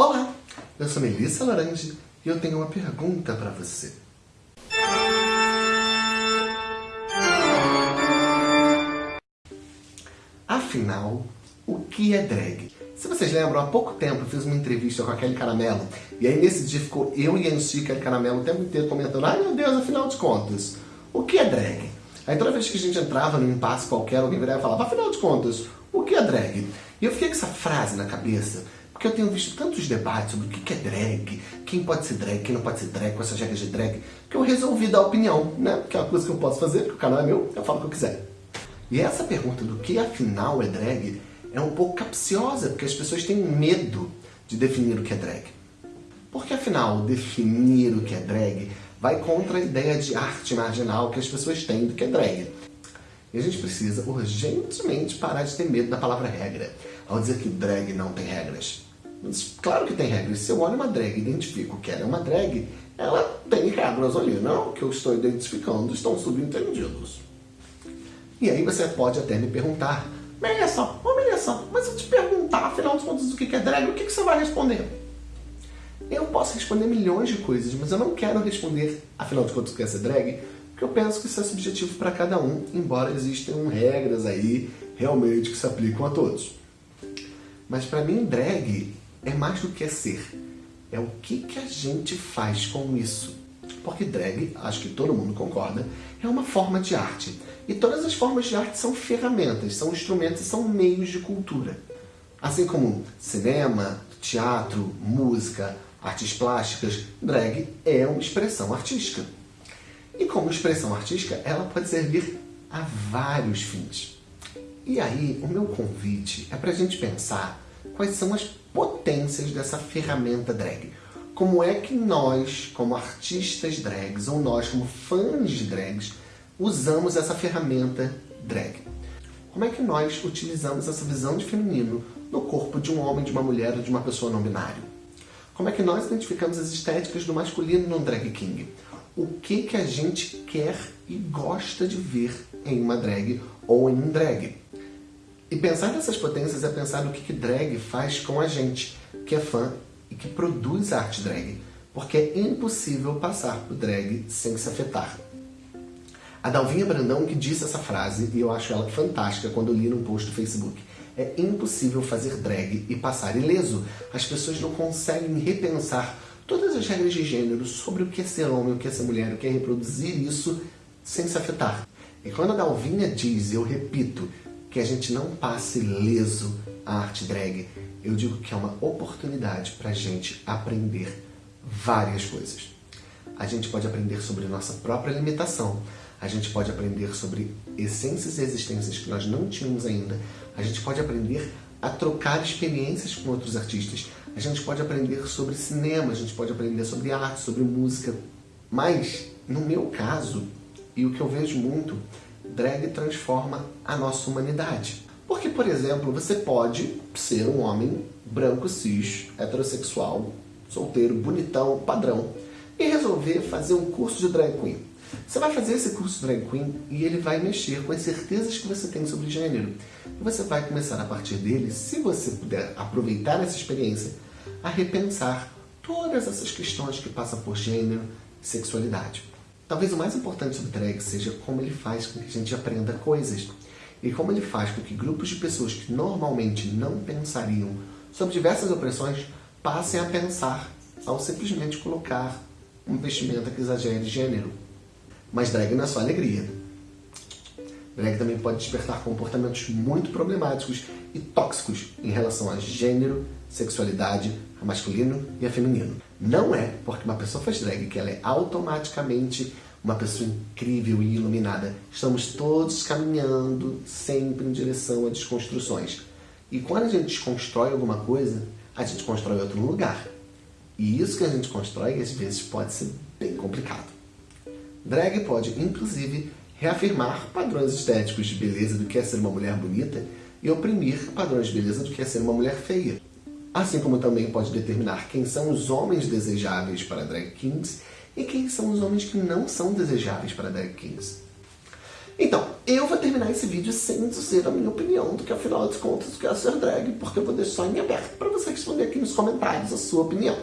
Olá, eu sou Melissa Laranje e eu tenho uma pergunta para você. Afinal, o que é drag? Se vocês lembram, há pouco tempo eu fiz uma entrevista com a Kelly Caramelo e aí nesse dia ficou eu e a Anchi Kelly Caramelo o tempo inteiro comentando ai meu Deus, afinal de contas, o que é drag? Aí toda vez que a gente entrava num impasse qualquer, alguém virava e falava, afinal de contas, o que é drag? E eu fiquei com essa frase na cabeça, porque eu tenho visto tantos debates sobre o que é drag, quem pode ser drag, quem não pode ser drag, com essas regras de drag, que eu resolvi dar opinião, né? Que é uma coisa que eu posso fazer, porque o canal é meu, eu falo o que eu quiser. E essa pergunta do que afinal é drag é um pouco capciosa, porque as pessoas têm medo de definir o que é drag. Porque afinal, definir o que é drag vai contra a ideia de arte marginal que as pessoas têm do que é drag. E a gente precisa urgentemente parar de ter medo da palavra regra, ao dizer que drag não tem regras. Mas, claro que tem regras. Se eu olho uma drag e identifico que ela é uma drag, ela tem regras ali, não? Que eu estou identificando estão subentendidos. E aí você pode até me perguntar, Melissa, ô Melissa, mas eu te perguntar, afinal de contas, o que é drag, o que você vai responder? Eu posso responder milhões de coisas, mas eu não quero responder, afinal de contas, o que é ser drag, porque eu penso que isso é subjetivo para cada um, embora existam regras aí realmente que se aplicam a todos. Mas para mim, drag é mais do que ser. É o que, que a gente faz com isso. Porque drag, acho que todo mundo concorda, é uma forma de arte. E todas as formas de arte são ferramentas, são instrumentos, são meios de cultura. Assim como cinema, teatro, música, artes plásticas, drag é uma expressão artística. E como expressão artística, ela pode servir a vários fins. E aí, o meu convite é para a gente pensar quais são as potências dessa ferramenta drag. Como é que nós, como artistas drags, ou nós, como fãs de drags, usamos essa ferramenta drag. Como é que nós utilizamos essa visão de feminino no corpo de um homem, de uma mulher ou de uma pessoa não binária? Como é que nós identificamos as estéticas do masculino no drag king? O que que a gente quer e gosta de ver em uma drag ou em um drag? E pensar nessas potências é pensar no que, que drag faz com a gente, que é fã e que produz arte drag. Porque é impossível passar por drag sem se afetar. A Dalvinha Brandão que disse essa frase, e eu acho ela fantástica quando eu li num post do Facebook. É impossível fazer drag e passar ileso. As pessoas não conseguem repensar todas as regras de gênero sobre o que é ser homem, o que é ser mulher, o que é reproduzir isso sem se afetar. E quando a Dalvinha diz, eu repito, que a gente não passe ileso a arte drag, eu digo que é uma oportunidade para a gente aprender várias coisas. A gente pode aprender sobre nossa própria limitação, a gente pode aprender sobre essências e existências que nós não tínhamos ainda. A gente pode aprender a trocar experiências com outros artistas. A gente pode aprender sobre cinema, a gente pode aprender sobre arte, sobre música. Mas, no meu caso, e o que eu vejo muito, drag transforma a nossa humanidade. Porque, por exemplo, você pode ser um homem branco, cis, heterossexual, solteiro, bonitão, padrão, e resolver fazer um curso de drag queen. Você vai fazer esse curso Drag Queen e ele vai mexer com as certezas que você tem sobre gênero. E você vai começar a partir dele, se você puder aproveitar essa experiência, a repensar todas essas questões que passam por gênero e sexualidade. Talvez o mais importante sobre drag seja como ele faz com que a gente aprenda coisas e como ele faz com que grupos de pessoas que normalmente não pensariam sobre diversas opressões passem a pensar ao simplesmente colocar um vestimenta que exagere gênero. Mas drag não é só alegria. Drag também pode despertar comportamentos muito problemáticos e tóxicos em relação a gênero, sexualidade, a masculino e a feminino. Não é porque uma pessoa faz drag que ela é automaticamente uma pessoa incrível e iluminada. Estamos todos caminhando sempre em direção a desconstruções. E quando a gente desconstrói alguma coisa, a gente constrói outro lugar. E isso que a gente constrói, às vezes, pode ser bem complicado. Drag pode, inclusive, reafirmar padrões estéticos de beleza do que é ser uma mulher bonita e oprimir padrões de beleza do que é ser uma mulher feia. Assim como também pode determinar quem são os homens desejáveis para drag kings e quem são os homens que não são desejáveis para drag kings. Então, eu vou terminar esse vídeo sem dizer a minha opinião do que afinal de contas o que é ser drag, porque eu vou deixar em aberto para você responder aqui nos comentários a sua opinião.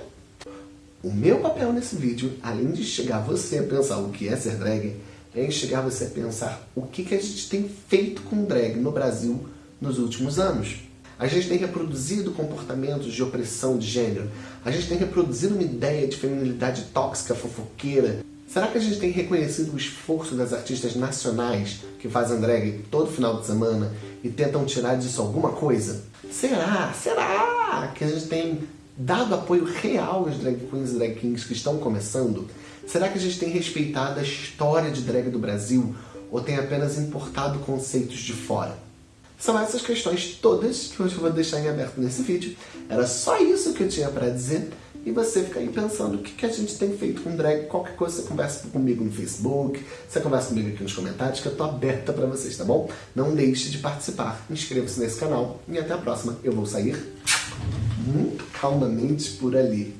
O meu papel nesse vídeo, além de chegar você a pensar o que é ser drag, é chegar você a pensar o que, que a gente tem feito com drag no Brasil nos últimos anos. A gente tem reproduzido comportamentos de opressão de gênero. A gente tem reproduzido uma ideia de feminilidade tóxica, fofoqueira, Será que a gente tem reconhecido o esforço das artistas nacionais que fazem drag todo final de semana e tentam tirar disso alguma coisa? Será? Será que a gente tem dado apoio real às drag queens e drag kings que estão começando? Será que a gente tem respeitado a história de drag do Brasil ou tem apenas importado conceitos de fora? São essas questões todas que hoje eu vou deixar em aberto nesse vídeo. Era só isso que eu tinha para dizer e você fica aí pensando o que, a gente tem feito com drag. Qualquer coisa você conversa comigo no Facebook, você conversa comigo aqui nos comentários, que eu tô aberta para vocês, tá bom? Não deixe de participar, inscreva-se nesse canal e até a próxima. Eu vou sair muito calmamente por ali.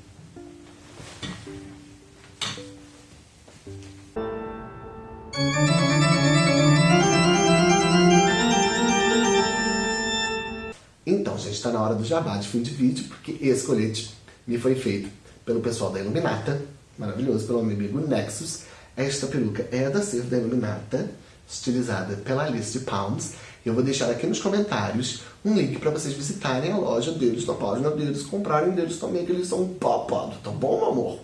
Então, gente, está na hora do jabá de fim de vídeo, porque esse colete me foi feito pelo pessoal da Iluminata, maravilhoso, pelo meu amigo Nexus. Esta peruca é da Ser da Iluminata, estilizada pela Alice Pounds. Eu vou deixar aqui nos comentários um link para vocês visitarem a loja deles, na página deles, comprarem deles também, que eles são papados, tá bom, amor?